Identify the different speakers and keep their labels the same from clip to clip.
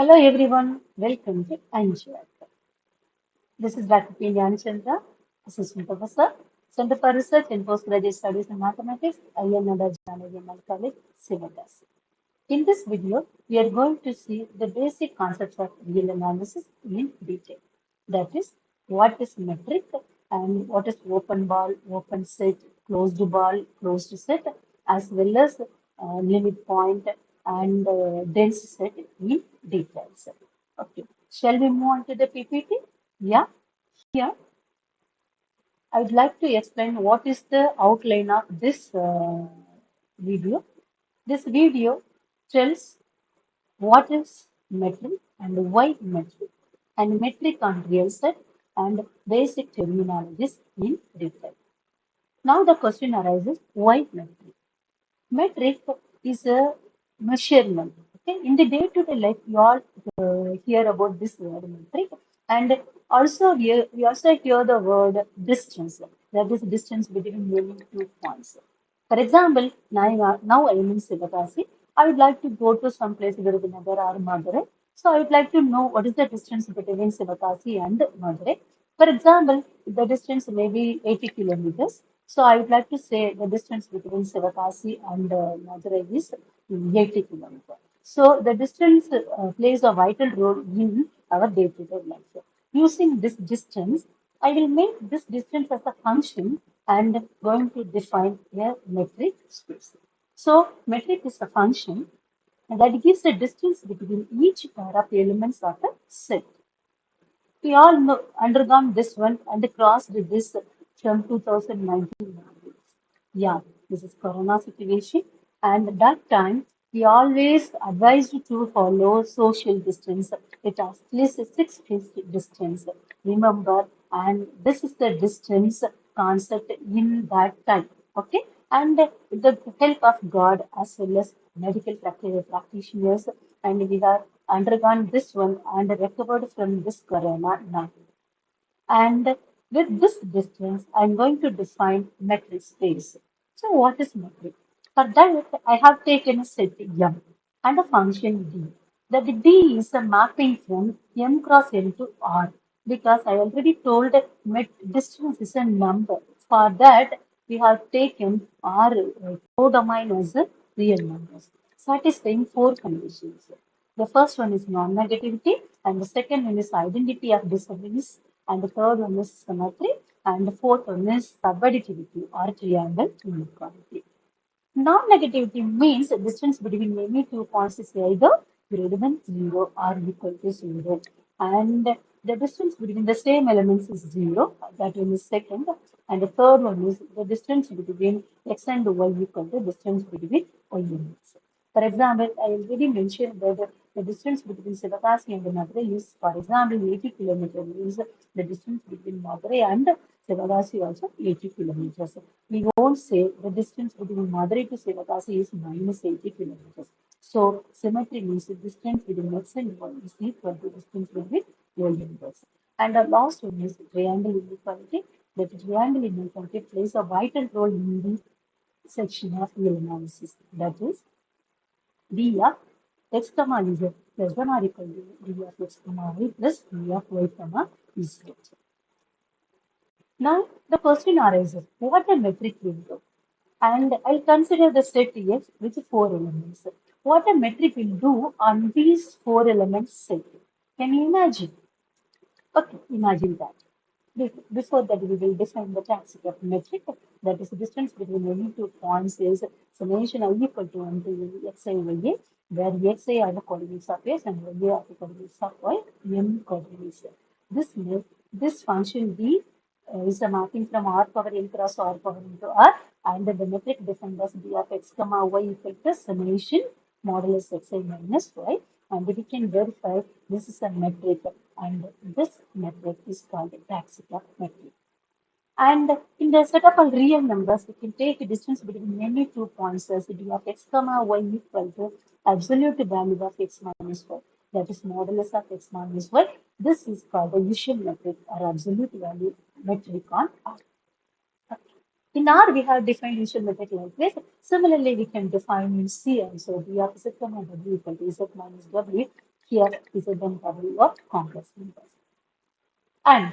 Speaker 1: Hello everyone, welcome to Anjali. This is Dr. P. Chandra, Assistant Professor, Center for Research and Postgraduate Studies in Mathematics, INR Janagyamal College, Sivakasi. In this video, we are going to see the basic concepts of real analysis in detail. That is, what is metric and what is open ball, open set, closed ball, closed set, as well as uh, limit point and uh, dense set in details. Okay, shall we move on to the PPT? Yeah, here I'd like to explain what is the outline of this uh, video. This video tells what is metric and why metric and metric on real set and basic terminologies in detail. Now the question arises, why metric? Metric is a measurement. Okay, in the day-to-day life, you all uh, hear about this word metric, and also here we also hear the word distance. That is distance between any two points. For example, now, now I am in Sivakasi. I would like to go to some place, Virudhunagar or Madurai. So I would like to know what is the distance between Sivakasi and Madurai. For example, the distance may be 80 kilometers. So I would like to say the distance between Sivakasi and uh, Madurai is 80 kilometers. So the distance uh, plays a vital role in our day-to-day life. Using this distance, I will make this distance as a function and going to define a metric space. So metric is a function that gives the distance between each pair of elements of a set. We all know, undergone this one and crossed this from 2019. Yeah, this is Corona situation. And that time, we always advised to follow social distance at least six feet distance. Remember, and this is the distance concept in that time. Okay, and with the help of God as well as medical practitioners, and we have undergone this one and recovered from this corona now. And with this distance, I'm going to define metric space. So what is metric? For that, I have taken a set M and a function D. That D is a mapping from M cross N to R because I already told that distance is a number. For that, we have taken R uh, codomain as a real numbers, satisfying four conditions. The first one is non-negativity, and the second one is identity of indiscernibles, and the third one is symmetry, and the fourth one is subadditivity or triangle inequality. Non-negativity means the distance between any two points is either greater than 0 or equal to 0. And the distance between the same elements is 0. That one is second. And the third one is the distance between x and y equal to the distance between y x. For example, I already mentioned that the distance between Sivakasi and Madurai is, for example, 80 kilometers means the distance between Madurai and Sivakasi also 80 kilometers. We won't say the distance between Madurai to Sivakasi is minus 80 kilometers. So symmetry means the distance between x and y is equal to distance between y and x. And the last one is triangle inequality. The triangle inequality plays a vital role in the section of real analysis. That is, d of x comma z less than or equal to d of x comma y plus d of y comma z. Now the question arises, what a metric will do? And I'll consider the set X with four elements. What a metric will do on these four elements set? Can you imagine? Okay, imagine that. Before that, we will define the of metric. That is the distance between any two points is summation i equal to 1 to xi y where xi are the coordinates of x and y are the coordinates of y, m coordinates. This, this function b uh, is a mapping from r power n cross r power n to r and the metric defined as d of x comma y equal to summation modulus xi minus y and we can verify this is a metric and this metric is called taxicab metric. And in the setup of all real numbers, we can take a distance between any two points as d of x comma y equal to absolute value of x minus y. That is modulus of x minus y. This is called the usual metric or absolute value metric on R. In R, we have defined usual metric like this. Similarly, we can define in C also d of z comma w equal to z minus w Here is a then W of complex numbers. And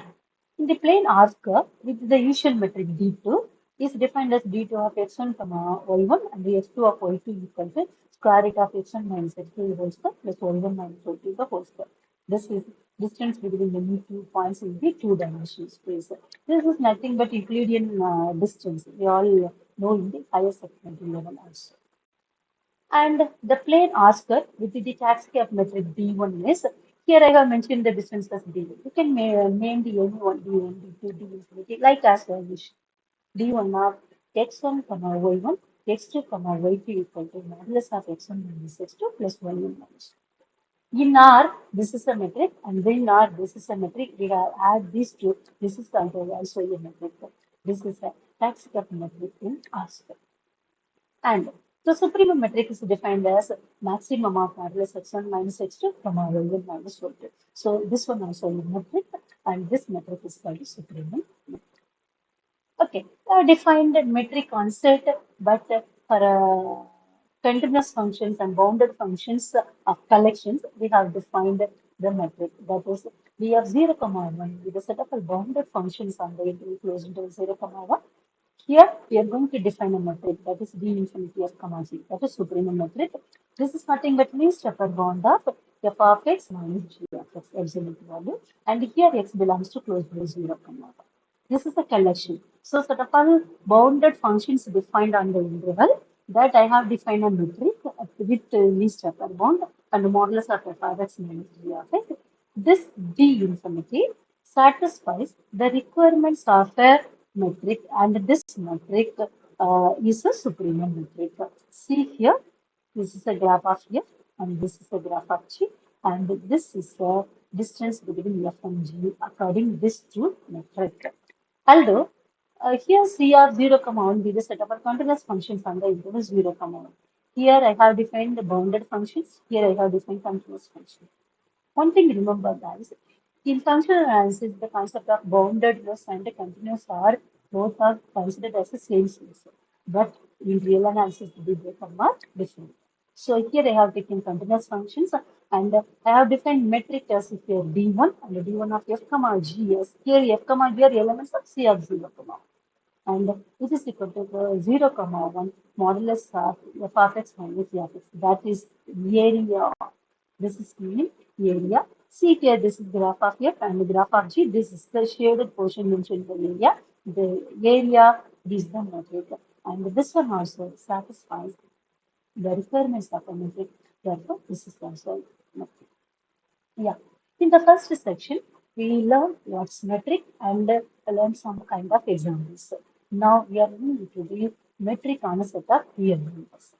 Speaker 1: in the plane R curve with the usual metric D2 is defined as D2 of x1 comma y1 and the x2 of y2 equal to square root of x1 minus x2 whole square plus y1 minus y2 the whole square. This is distance between the two points in the two-dimensional space. This is nothing but Euclidean uh, distance. We all know in the higher segmental level also. And the plane R curve with the taxicab metric D1 is here I have mentioned the distance as d. You can name the any one d1, d2, d infinity like as I wish. d1 of x1 comma y1, x2 comma y2 equal to modulus of x1 minus x2 plus y1 minus. In R, this is a metric, and in R, this is a metric. We have add these two. This is also a metric. This is a taxicab metric in R. And so supremum metric is defined as maximum of modulus x1 minus x2 from our y1 minus y2. So this one also is metric and this metric is called supremum metric. Okay, uh, defined metric concept, but for uh, continuous functions and bounded functions of collections, we have defined the metric. That is, we have 0, comma 1 with a set of a bounded functions on the interval closed interval 0, comma 1 here we are going to define a metric that is d infinity of comma g. That is supremum metric. This is nothing but least upper bound of f of x minus g of x absolute value. And here x belongs to closed bracket 0 comma. This is a collection. So set of all bounded functions defined on the interval that I have defined a metric with least upper bound and the modulus of f of x minus g of x. This d infinity satisfies the requirements of a metric and this metric uh, is a supremum metric. See here, this is a graph of F and this is a graph of G and this is the distance between F and G according this to metric. Although uh, here C of 0, comma 1 be the set of our continuous functions on the interval 0, comma 1. Here I have defined the bounded functions. Here I have defined continuous functions. One thing remember guys, in functional analysis, the concept of boundedness and continuous are both are considered as the same space. But in real analysis, they become different. So here I have taken continuous functions and I have defined metric as if here d1 and d1 of f comma g as here f comma g are elements of c of 0 comma and this is equal to 0 comma 1 modulus of f of x minus f of x. That is area. This is mean area See here, this is graph of F and the graph of G. This is the shaded portion mentioned in the area. The area is the metric. And this one also satisfies the requirements of a metric. Therefore, this is also metric. Yeah. In the first section, we learned what's metric and learn some kind of examples. Now we are going to do metric on a set of real numbers.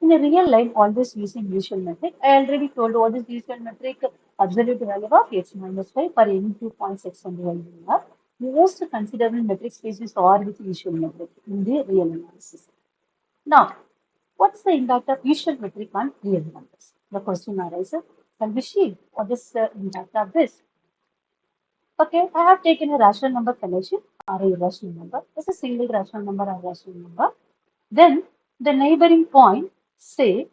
Speaker 1: In a real life, always using usual metric. I already told what is usual metric absolute value of x minus 5 for any two points x and y are. Most considerable metric spaces are with usual metric in the real analysis. Now, what's the impact of usual metric on real numbers? The question arises, can we see what is the impact of this? Okay, I have taken a rational number collection or a irrational number. It's a single rational number or rational number. Then the neighboring point say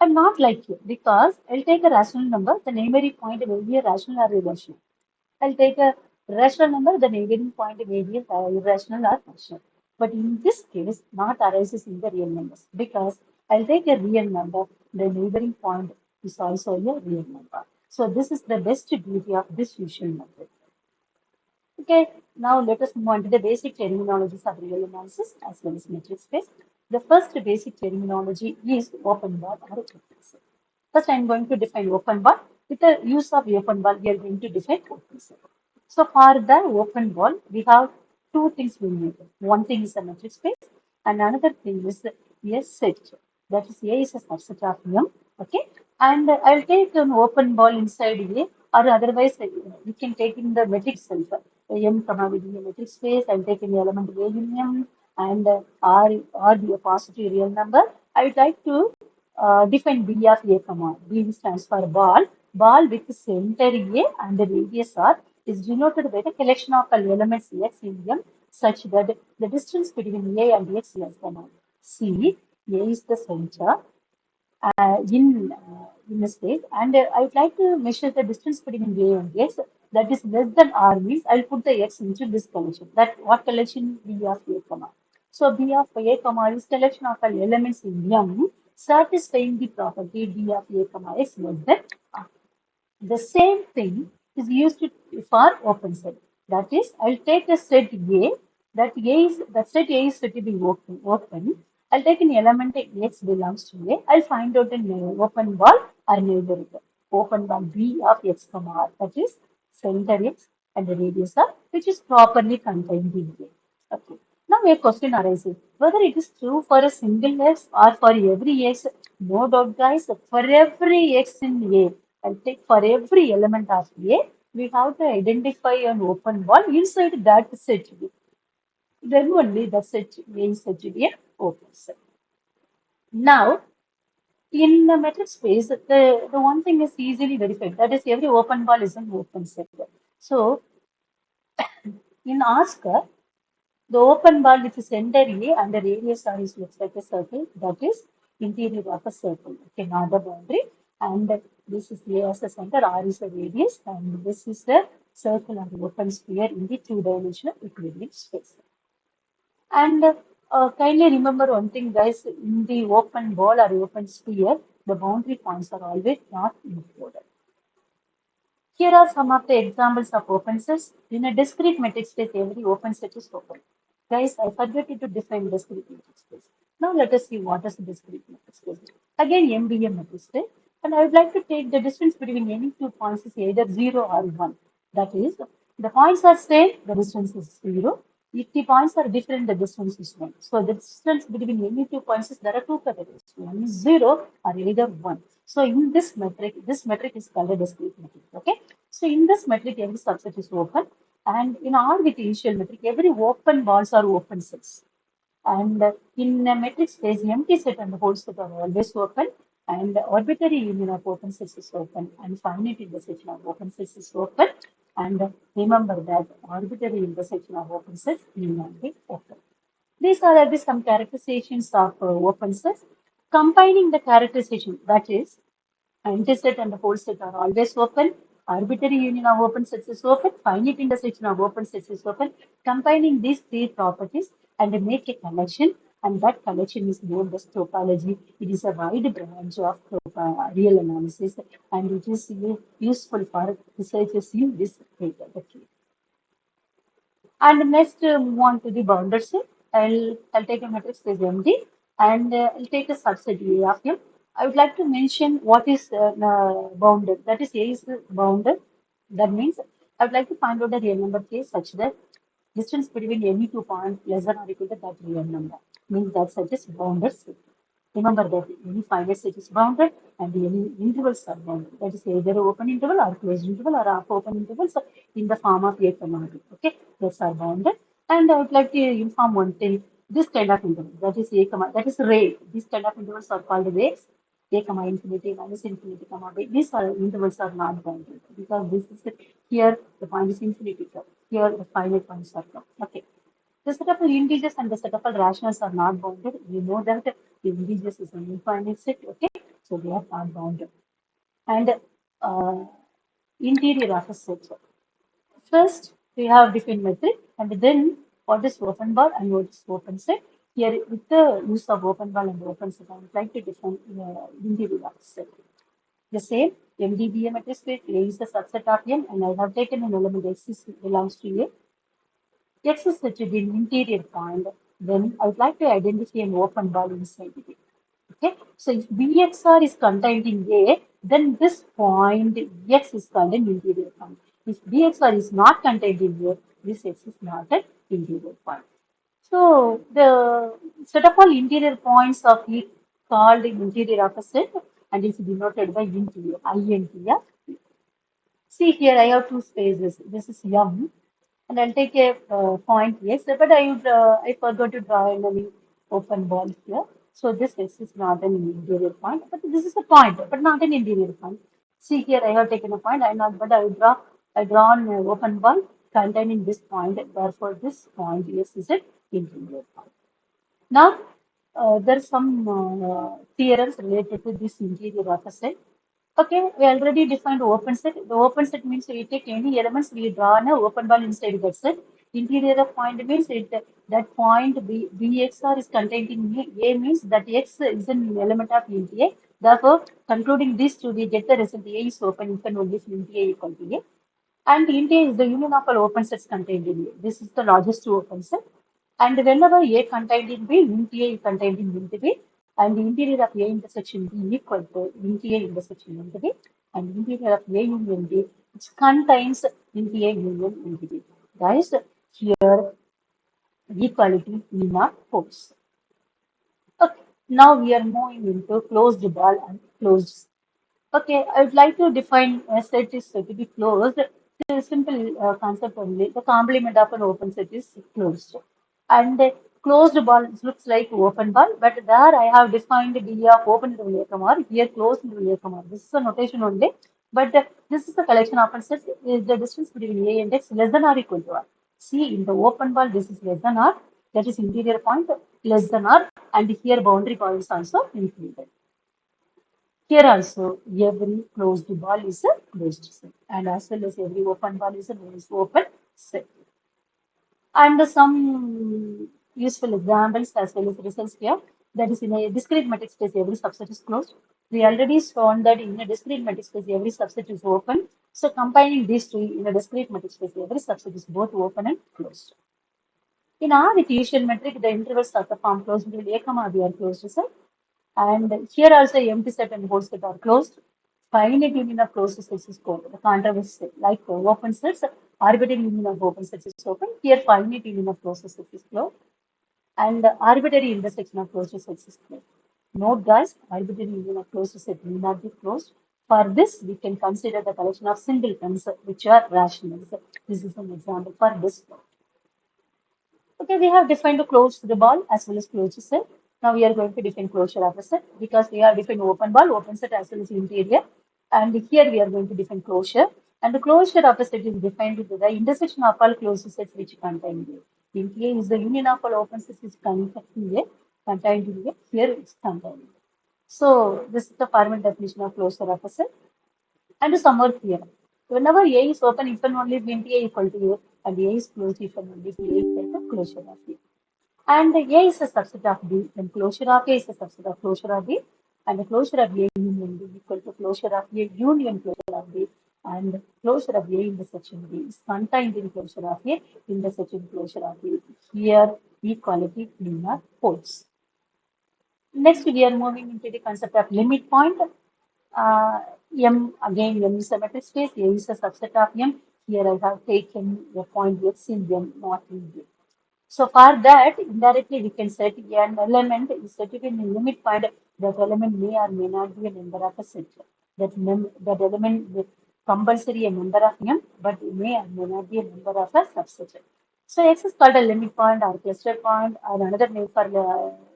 Speaker 1: I'm not like you because I'll take a rational number, the neighboring point will be a rational or irrational. I'll take a rational number, the neighboring point may be irrational or rational. But in this case, not arises in the real numbers because I'll take a real number, the neighboring point is also a real number. So this is the best beauty of this usual method. Okay, now let us move on to the basic terminologies of real analysis as well as metric space. The first basic terminology is open ball or. First, I am going to define open ball. With the use of open ball, we are going to define open set. So, for the open ball, we have two things we need. One thing is a metric space, and another thing is a set. That is, A is a subset of M. Okay, and I'll take an open ball inside A, or otherwise, we can take in the metric itself. M comma metric space. I'll take an element A in M and R, R be a positive real number, I would like to uh, define B of A comma. B stands for ball. Ball with the center A and the radius R is denoted by the collection of all elements X in M such that the distance between A and X is less than C. A is the center. Uh, in uh, in a space and uh, I would like to measure the distance between A and X that is less than R means I'll put the X into this collection. That what collection B of A comma. So B of A comma is collection of all elements in M satisfying the property D of A comma X less than R. The same thing is used for open set. That is, I'll take a set A that A is that set A is said to be open. open. I'll take an element X belongs to A. I'll find out an open ball or neighborhood. Open ball B of X comma R. That is center X and the radius R, which is properly contained in A. Okay. Now a question arises whether it is true for a single X or for every X. No doubt, guys. For every X in A, I'll take for every element of A, we have to identify an open ball inside that set B then only the set means set to be an open set. Now, in the metric space, the, the one thing is easily verified. That is, every open ball is an open set. So, in Oscar, the open ball with center A and the radius R is looks like a circle. That is interior of a circle. Okay, not the boundary. And this is A as a center, R is the radius, and this is the circle and open sphere in the two-dimensional Euclidean space. And uh, kindly remember one thing, guys, in the open ball or open sphere, the boundary points are always not included. Here are some of the examples of open sets. In a discrete metric space, every open set is open. Guys, I forgot to define discrete metric space. Now let us see what is the discrete metric space. Again, MDM metric. And I would like to take the distance between any two points is either 0 or 1. That is, the points are same, the distance is 0. If the points are different, the distance is 1. So the distance between any two points is there are two categories. One is 0 or either 1. So in this metric, this metric is called a discrete metric. Okay. So in this metric, every subset is open. And in R with initial metric, every open balls are open sets. And in a metric space, empty set and the whole set are always open. And the arbitrary union of open sets is open. And finite intersection of open sets is open. And remember that arbitrary intersection of open sets need not be open. These are the some characterizations of uh, open sets. Combining the characterization, that is, interset and the whole set are always open. Arbitrary union of open sets is open. Finite intersection of open sets is open. Combining these three properties and make a connection and that collection is known as topology. It is a wide branch of real analysis and it is useful for researchers in this. Okay. And next uh, move on to the bounded set. I'll, I'll take a matrix space MD and uh, I'll take a subset A of M. I would like to mention what is uh, bounded. That is A is bounded. That means I would like to find out the real number case such that distance between any two points less than or equal to that real number means that such is bounded. Remember that any finite set is bounded and the any intervals are bounded. That is either open interval or closed interval or half open intervals in the form of A comma B. Okay, those are bounded. And I would like to inform one thing. This kind of interval, that is A comma, that is ray. These kind of intervals are called rays. A comma infinity minus infinity comma B. These are intervals are not bounded because this is here the point is infinity curve. Here the finite points are come. Okay. The set of integers and the set of rationals are not bounded. We know that the integers is an infinite set. Okay. So they are not bounded. And uh, interior of a set. First, we have defined metric and then what is open ball and what is open set. Here, with the use of open ball and open set, I would like to define uh, of a set. The same MDBA matrix space A is the subset of M and I have taken an element X belongs to A. X is such an interior point. Then I would like to identify an open ball inside it. Okay, so if BXR is contained in A, then this point X is called an interior point. If BXR is not contained in A, this X is not an interior point. So the set of all interior points of E called interior of a set and is denoted by interior, INTR. See here I have two spaces. This is M and I'll take a uh, point yes, but I would, uh, I forgot to draw any open ball here. So this is not an interior point, but this is a point, but not an interior point. See here, I have taken a point. I not, but I draw. I draw an open ball containing this point. Therefore, this point yes is point. Now, uh, there are some uh, theorems related to this interior of a set. Okay, we already defined open set. The open set means we take any elements, we draw an open ball inside that set. Interior of point means it, that point B, Bxr is contained in A. Means that X is an element of int A. Therefore, concluding this to we get the result A is open if and only if int A equal to A. And int A is the union of all open sets contained in A. This is the largest two open set. And whenever A contained in B, int A contained in B and the interior of A intersection B equal to int A intersection int B and interior of A union B which contains int A union int B. Guys, here equality need not holds. Okay, now we are moving into closed ball and closed. Okay, I would like to define a set is to be closed. It's a simple uh, concept only. The complement of an open set is closed. And closed ball looks like open ball, but there I have defined D of open interval or here closed interval or. This is a notation only, but uh, this is the collection of sets. Is the distance between A and X less than or equal to R? See, in the open ball, this is less than R. That is interior point less than R, and here boundary points also included. Here also, every closed ball is a closed set, and as well as every open ball is a open set. And some useful examples as well as results here. That is in a discrete matrix space, every subset is closed. We already shown that in a discrete matrix space, every subset is open. So combining these two in a discrete matrix space, every subset is both open and closed. In our Euclidean metric, the intervals of the form closed between A comma B are closed set. And here also empty set and whole set are closed. Finite union of closed sets is called the controversy like open sets, arbitrary union of open sets is open. Here finite union of closed sets is closed and arbitrary intersection of closed sets is closed. Note guys, arbitrary union of closed set will not be closed. For this, we can consider the collection of singletons which are rationals. This is an example for this. Okay, we have defined a closed the ball as well as closed set. Now we are going to define closure of a set because we have defined open ball, open set as well as interior. And here we are going to define closure. And the closure of a set is defined with the intersection of all closed sets which contain A. In A is the union of all open sets is contained in A, contained in A. Here it's contained. So this is the formal definition of closure of a set. And some more theorem. Whenever A is open, if and only int A equal to A, and A is closed if and only if A equal to closure of A. And A is a subset of B, then closure of A is a subset of closure of B, and the closure of A union B equal to closure of A union closure of B, and closure of A intersection B is contained in closure of A intersection closure of B. Here, equality not holds. Next, we are moving into the concept of limit point. Uh, M again, M is a metric space. A is a subset of M. Here I have taken the point X in M, not in B. So for that, indirectly we can set an element is set in the limit point that element may or may not be a member of a set. That, that element compulsory a member of M, but it may or may not be a member of a subset. So X is called a limit point or cluster point or another name for the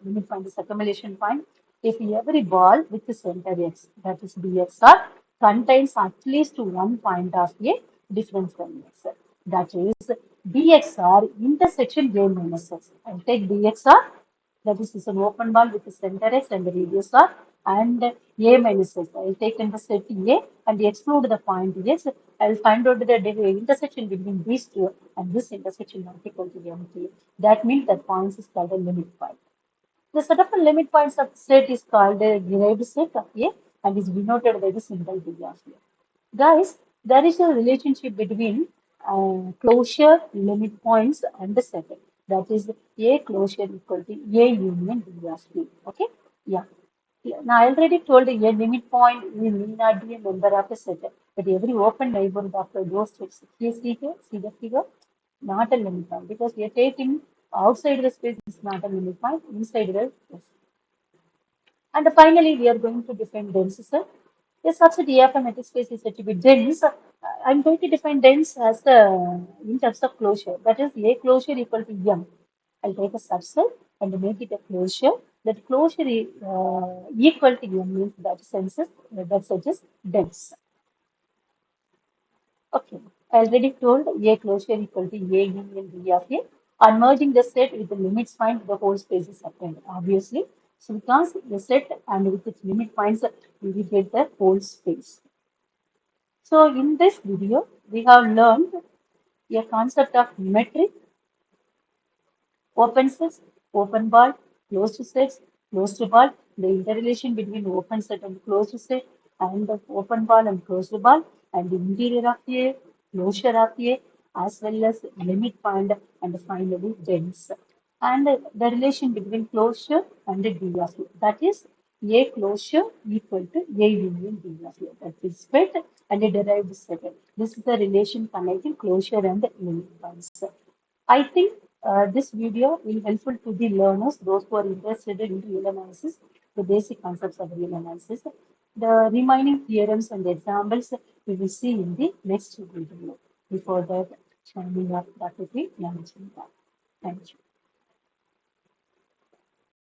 Speaker 1: limit point is accumulation point. If every ball with the center X, that is BXR, contains at least one point of a difference from X. That is BXR intersection A minus X. I'll take BXR, that is, is an open ball with the center X and the radius R and A minus X. I'll take set A and exclude the point X. I'll find out the intersection between these two and this intersection not equal to empty. That means that point is called a limit point. The set of limit points of set is called a derived set of A and is denoted by the symbol D of A. Guys, there is a relationship between uh, closure limit points and the set. That is A closure equal to A union D of A. Okay? Yeah. Now, I already told you a limit point may not be a member of a set, but every open neighborhood of those sets. See, see here, see the figure? Not a limit point because we are taking outside the space is not a limit point, inside the space. And finally, we are going to define dense set. A subset of a metric space is said to be dense. I'm going to define dense as the in terms of closure. That is A closure equal to M. I'll take a subset and make it a closure. That closure is uh, equal to M means that senses that suggests dense. Okay, I already told A closure equal to A union B of A. On merging the set with the limits find the whole space is obtained, obviously. So because the set and with its limit points, we will get the whole space. So in this video, we have learned a concept of metric, open sets, open ball, closed sets, closed ball, the interrelation between open set and closed set, and the open ball and closed ball, and the interior of A, closure of A, as well as limit point, and finally dense. And the relation between closure and D of A. That is A closure equal to A union D. That is set and a derived set. This is the relation connecting closure and the limit points. I think uh, this video will helpful to the learners, those who are interested in real analysis, the basic concepts of real analysis. The remaining theorems and examples we will see in the next video. Before that, signing up Dr. P. Thank you.